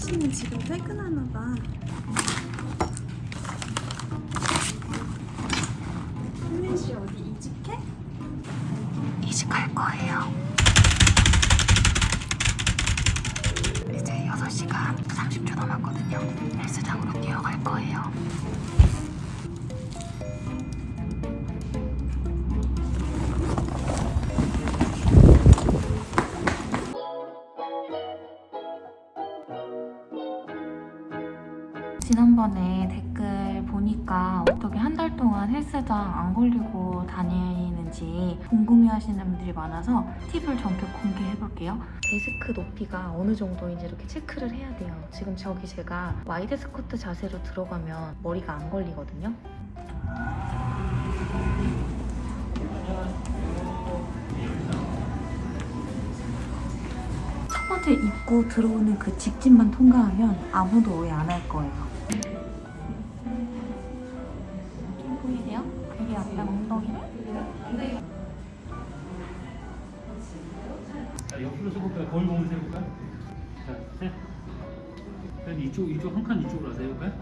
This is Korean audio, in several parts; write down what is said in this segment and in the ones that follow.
씨는 지금 퇴근하나 봐. 혜민 씨 어디 이직해? 이직할 거예요. 이제 6시간 30초 남았거든요. 헬스장으로 뛰어갈 거예요. 지난번에 댓글 보니까 어떻게 한 달 동안 헬스장 안 걸리고 다니는지 궁금해하시는 분들이 많아서 팁을 전격 공개해볼게요. 데스크 높이가 어느 정도인지 이렇게 체크를 해야 돼요. 지금 저기 제가 와이드 스쿼트 자세로 들어가면 머리가 안 걸리거든요. 첫 번째 입구 들어오는 그 직진만 통과하면 아무도 오해 안 할 거예요. 보이세요? 여기 앞에 엉덩이를 자, 옆으로 서볼까요? 거울 보면서 해볼까요? 자, 셋. 셋, 이쪽, 이쪽, 한 칸 이쪽으로 와서 해볼까요?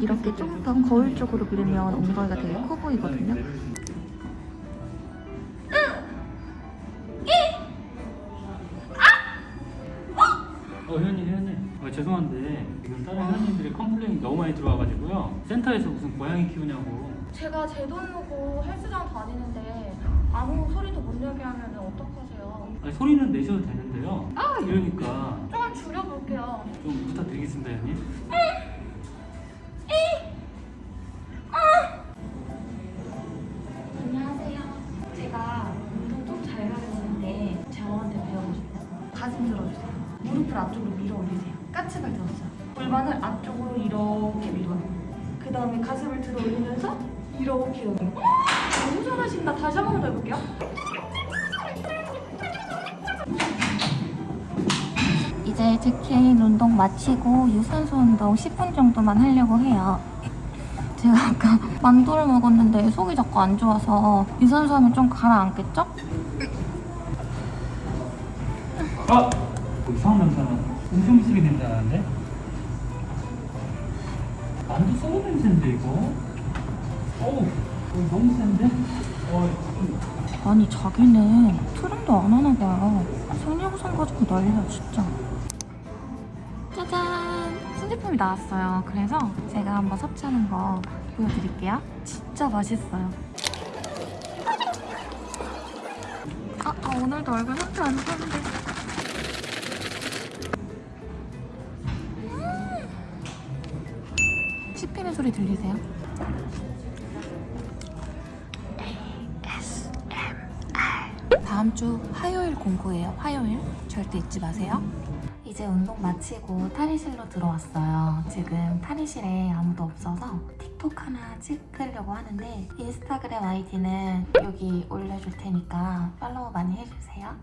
이렇게 좀더 거울 쪽으로 밀면 엉덩이가 되게 커 보이거든요. 어, 회원님, 회원님. 어, 죄송한데, 지금 다른 회원님들이 complain이 너무 많이 들어와가지고요. 센터에서 무슨 고양이 키우냐고. 제가 제돈 내고 헬스장 다니는데 아무 소리도 못 내게 하면 어떡하세요? 아니, 소리는 내셔도 되는데요. 아! 이러니까 조금 줄여볼게요. 좀 부탁드리겠습니다, 회원님. 무릎을 앞쪽으로 밀어 올리세요. 까치발 들었어요. 골반을 앞쪽으로 이렇게 밀어요. 그 다음에 가슴을 들어 올리면서 이렇게 여기. 너무 잘하신다. 다시 한 번 더 해볼게요. 이제 제케인 운동 마치고 유산소 운동 10분 정도만 하려고 해요. 제가 아까 만두를 먹었는데 속이 자꾸 안 좋아서 유산소 하면 좀 가라앉겠죠? 아! 뭐 이상한 냄새 나. 음식 쓰기 냄새 나는데? 만두 썩은 냄새인데, 이거? 어우, 너무 센데? 아니 자기는 트림도 안 하나 봐요. 생리부상 가지고 난리야 진짜. 짜잔! 신제품이 나왔어요. 그래서 제가 한번 섭취하는 거 보여드릴게요. 진짜 맛있어요. 아, 아 오늘도 얼굴 상태 안 좋은데. 씹히는 소리 들리세요? 다음 주 화요일 공구예요. 화요일. 절대 잊지 마세요. 이제 운동 마치고 탈의실로 들어왔어요. 지금 탈의실에 아무도 없어서 틱톡 하나 찍으려고 하는데 인스타그램 아이디는 여기 올려줄 테니까 팔로우 많이 해주세요.